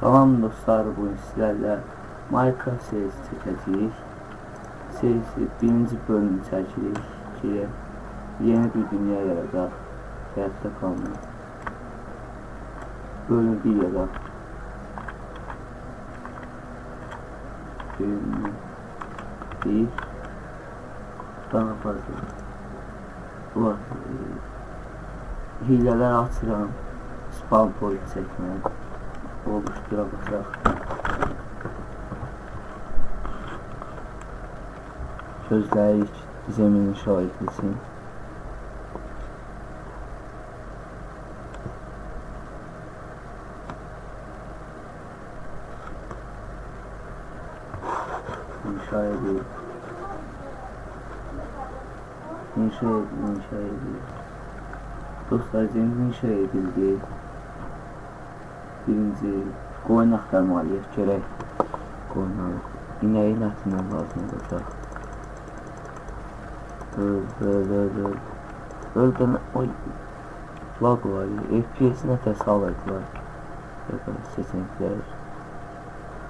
Salam dostlar, bugün sizlərlə Minecraft serisi çəkəcəyik. Serisi birinci bölümü çəkirik ki, yeni bir dünya yaradaq, həyatda qalmaq. Bölüm bir yaradaq. Bölüm bir daha fazla. Bu hilələr açıram, spawn point çəkmək oluştura baxaq. Gözləyik zeminin şahidlisin. İnşa edil. İnşa edil, inşa edil. Dostlar zemin inşa edildi. Birinci qoyun axtarmalıyıq, görək qoyunları. İnəyin ətindən lazım olacaq. Öl, öl, öl, öl. Öldən, oy, lag var, FPS nətə salırdılar. Bakın seçeneklər,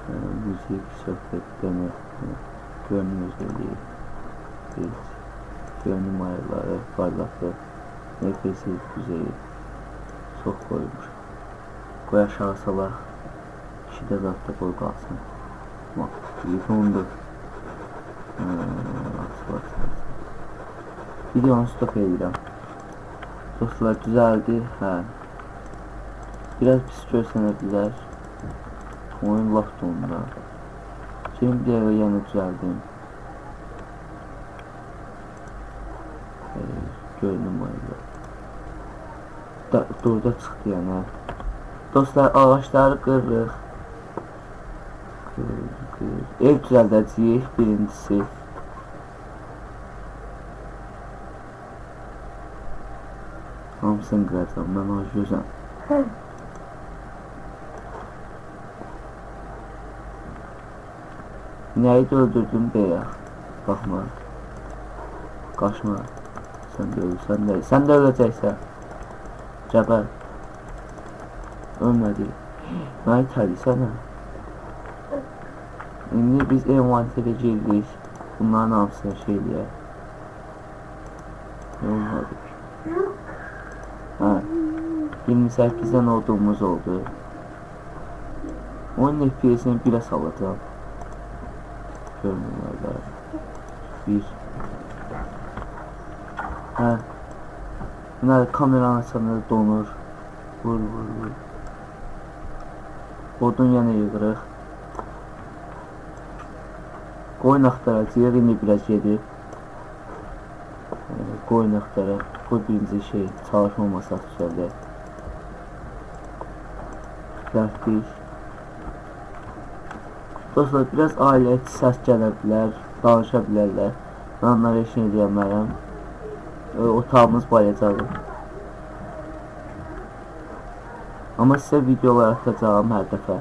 e, müzik, söhbət, demək, görünüm özəlliyi, biz, görünüm ayarları, parlaqlıq, FPS düzeyi çox qoymuş. Qoy aşağı salaq. İki də zatda qoy qalsın. Bax, telefondur. Videonu stop edirəm. Dostlar, düzəldi. Hə. Biraz pis görsənə bilər. Oyun donda. Şimdi bir dəqiqə yenə düzəldim. Görünüm ayırdı. Durda çıxdı yəni. Dostlar ağaçları qırırıq. Qır, qır. Ev düzəldəcəyik birincisi. Hamısını qıracam, mən gözəm. Nəyi öldürdüm beyək. Baxma. Qaçma. Sən də ölürsən də. Sən də öləcəksən. Cəbər. Ölmədi. Mənə itəlisən hə? İndi biz envanterə girdik. Bunların hamısını şey eləyək. Ne olmadı? Hə. 28-dən olduğumuz oldu. Oyun FPS-ini 1-ə salacağım. Görünürlər. 1 Hə. Bunlar kameranı açanda donur. Vur, vur, vur. Odun yenə yığırıq. Qoyun axtaracağıq, indi biraz gedib. Qoyun axtaraq. Bu birinci şey, çalışma masası düzəldək. Düzəltdik. Dostlar, biraz ailəti səs gələ bilər, danışa bilərlər. Mən onlara heç nə deyəmərəm. Otağımız bayacaqdır. Amma sizə videolar atacağım hər dəfə.